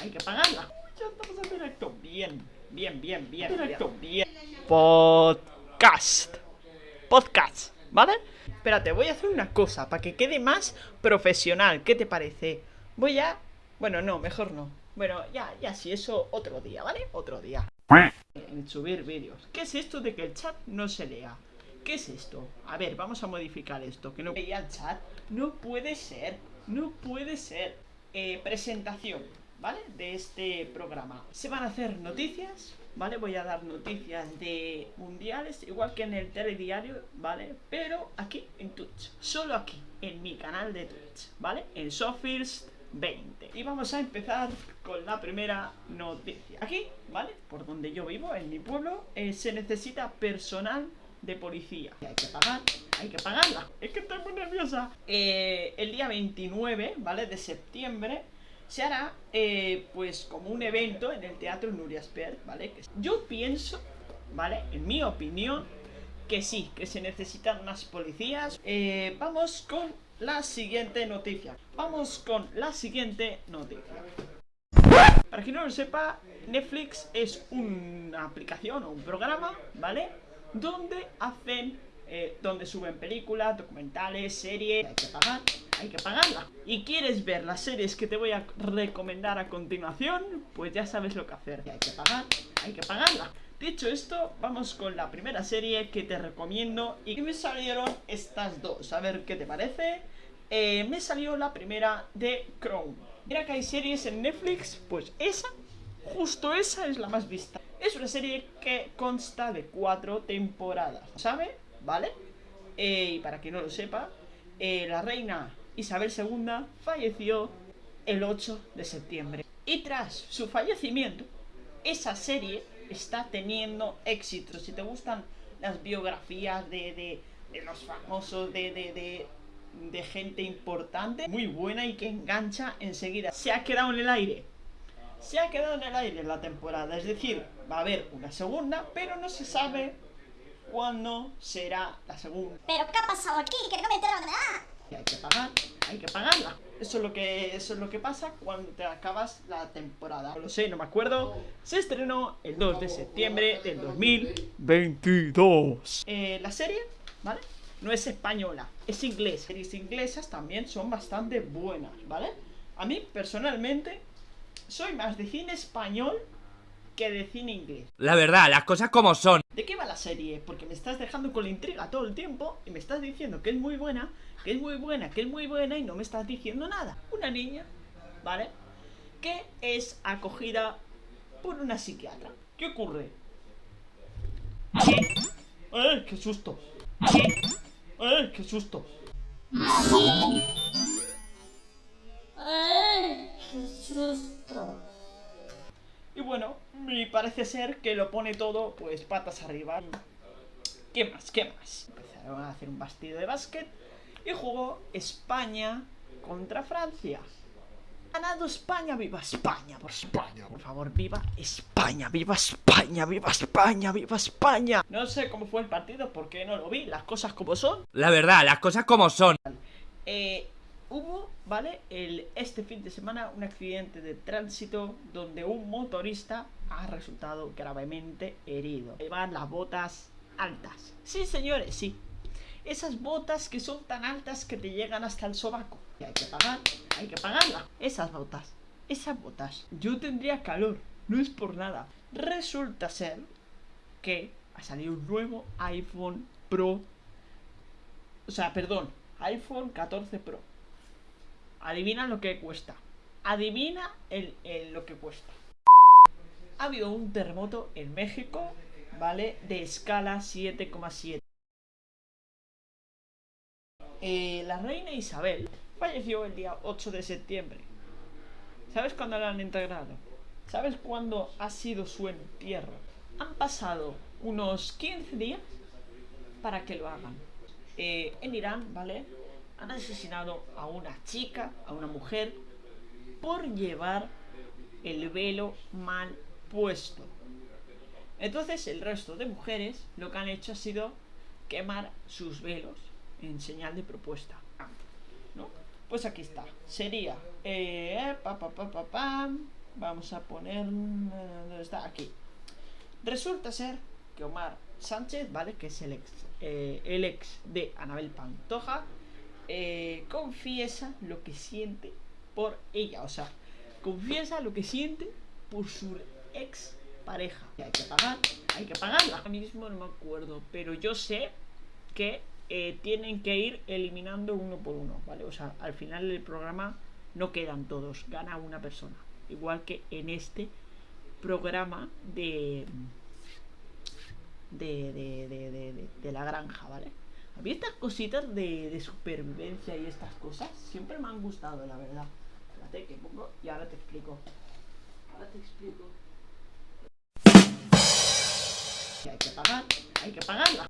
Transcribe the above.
hay que pagarla. Ya estamos en directo. Bien, bien, bien, bien. Directo, bien. Podcast. Podcast, ¿vale? Espérate, voy a hacer una cosa para que quede más profesional. ¿Qué te parece? Voy a... Bueno, no, mejor no. Bueno, ya, ya, si eso otro día, ¿vale? Otro día. En subir vídeos. ¿Qué es esto de que el chat no se lea? ¿Qué es esto? A ver, vamos a modificar esto. Que no veía el chat. No puede ser. No puede ser. Eh, presentación, ¿vale? De este programa. Se van a hacer noticias, ¿vale? Voy a dar noticias de mundiales, igual que en el telediario, ¿vale? Pero aquí en Twitch. Solo aquí, en mi canal de Twitch, ¿vale? En Sofirst 20 Y vamos a empezar con la primera noticia Aquí, ¿vale? Por donde yo vivo, en mi pueblo eh, Se necesita personal de policía Hay que pagar, hay que pagarla Es que estoy muy nerviosa eh, El día 29, ¿vale? De septiembre se hará, eh, pues, como un evento en el Teatro Nuria Spert, ¿vale? Yo pienso, ¿vale? En mi opinión, que sí, que se necesitan unas policías. Eh, vamos con la siguiente noticia. Vamos con la siguiente noticia. Para quien no lo sepa, Netflix es una aplicación o un programa, ¿vale? Donde hacen, eh, donde suben películas, documentales, series, hay que pagar, hay que pagarla. Y quieres ver las series que te voy a recomendar a continuación, pues ya sabes lo que hacer. Hay que pagar, hay que pagarla. Dicho esto, vamos con la primera serie que te recomiendo y me salieron estas dos, a ver qué te parece. Eh, me salió la primera de Chrome. Mira que hay series en Netflix, pues esa, justo esa es la más vista. Es una serie que consta de cuatro temporadas, ¿sabe? ¿Vale? Eh, y para quien no lo sepa, eh, la reina Isabel II falleció el 8 de septiembre. Y tras su fallecimiento, esa serie está teniendo éxito. Si te gustan las biografías de, los famosos, de, gente importante, muy buena y que engancha enseguida. Se ha quedado en el aire. Se ha quedado en el aire la temporada. Es decir, va a haber una segunda, pero no se sabe cuándo será la segunda. ¿Pero qué ha pasado aquí? Que no me entero hay que pagar, hay que pagarla. Eso es lo que eso es lo que pasa cuando te acabas la temporada. No lo sé, no me acuerdo. Se estrenó el 2 de septiembre del 2022. Eh, la serie, ¿vale? No es española, es inglesa. Series inglesas también son bastante buenas, ¿vale? A mí, personalmente, soy más de cine español que de cine inglés. La verdad, las cosas como son. ¿De qué va la serie? Porque me estás dejando con la intriga todo el tiempo y me estás diciendo que es muy buena, que es muy buena, que es muy buena y no me estás diciendo nada. Una niña, ¿vale? Que es acogida por una psiquiatra. ¿Qué ocurre? ¿Qué? ¡Eh, qué susto! ¿Qué? ¡Eh, qué susto! ¡Ay, qué susto! Y bueno, me parece ser que lo pone todo, pues, patas arriba. ¿Qué más? ¿Qué más? Empezaron a hacer un bastido de básquet y jugó España contra Francia. Ganado España, viva España, por España, por favor, viva España, viva España, viva España, viva España. No sé cómo fue el partido porque no lo vi, las cosas como son. La verdad, las cosas como son. Eh, hubo, ¿vale? El, este fin de semana un accidente de tránsito donde un motorista ha resultado gravemente herido. Llevan las botas altas. Sí, señores, sí. Esas botas que son tan altas que te llegan hasta el sobaco. Y hay que pagar, hay que pagarla. Esas botas, esas botas. Yo tendría calor, no es por nada. Resulta ser que ha salido un nuevo iPhone Pro. O sea, perdón, iPhone 14 Pro. Adivina lo que cuesta. Adivina el, lo que cuesta. Ha habido un terremoto en México, ¿vale? De escala 7,7. Eh, la reina Isabel falleció el día 8 de septiembre. ¿Sabes cuándo la han integrado? ¿Sabes cuándo ha sido su entierro? Han pasado unos 15 días para que lo hagan. Eh, en Irán, ¿vale? Han asesinado a una chica, a una mujer, por llevar el velo mal puesto. Entonces el resto de mujeres lo que han hecho ha sido quemar sus velos en señal de propuesta. Pues aquí está. Sería... Eh. Vamos a poner... ¿Dónde está? Aquí. Resulta ser que Omar Sánchez, ¿vale? Que es el ex, eh, el ex de Anabel Pantoja, eh, confiesa lo que siente por ella. O sea, confiesa lo que siente por su ex pareja. Y hay que pagar, hay que pagarla. Ahora mismo no me acuerdo, pero yo sé que eh, tienen que ir eliminando uno por uno, ¿vale? O sea, al final del programa no quedan todos, gana una persona. Igual que en este programa de de, de, de, de, de la granja, ¿vale? A mí estas cositas de, de supervivencia y estas cosas siempre me han gustado, la verdad. Espérate que pongo y ahora te explico. Ahora te explico. Que hay que pagar, hay que pagarla.